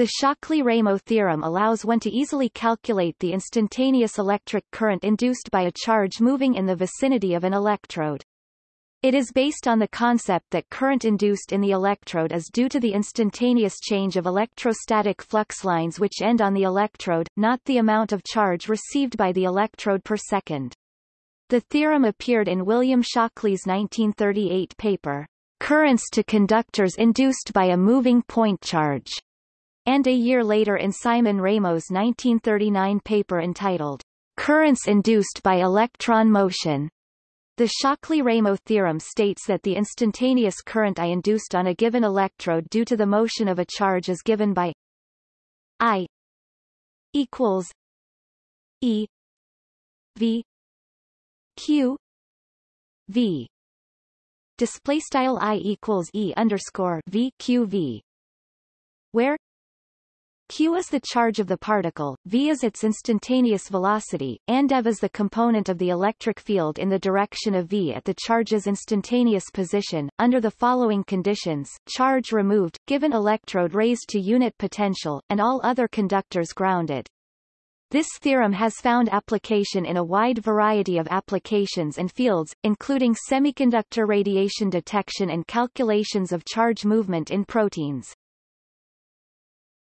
The Shockley-Ramo theorem allows one to easily calculate the instantaneous electric current induced by a charge moving in the vicinity of an electrode. It is based on the concept that current induced in the electrode is due to the instantaneous change of electrostatic flux lines which end on the electrode, not the amount of charge received by the electrode per second. The theorem appeared in William Shockley's 1938 paper, Currents to Conductors Induced by a Moving Point Charge and a year later in Simon Ramo's 1939 paper entitled Currents Induced by Electron Motion. The Shockley-Ramo theorem states that the instantaneous current I induced on a given electrode due to the motion of a charge is given by I equals E V Q V display style I equals E underscore V Q V where q is the charge of the particle, v is its instantaneous velocity, and ev is the component of the electric field in the direction of v at the charge's instantaneous position. Under the following conditions, charge removed, given electrode raised to unit potential, and all other conductors grounded. This theorem has found application in a wide variety of applications and fields, including semiconductor radiation detection and calculations of charge movement in proteins.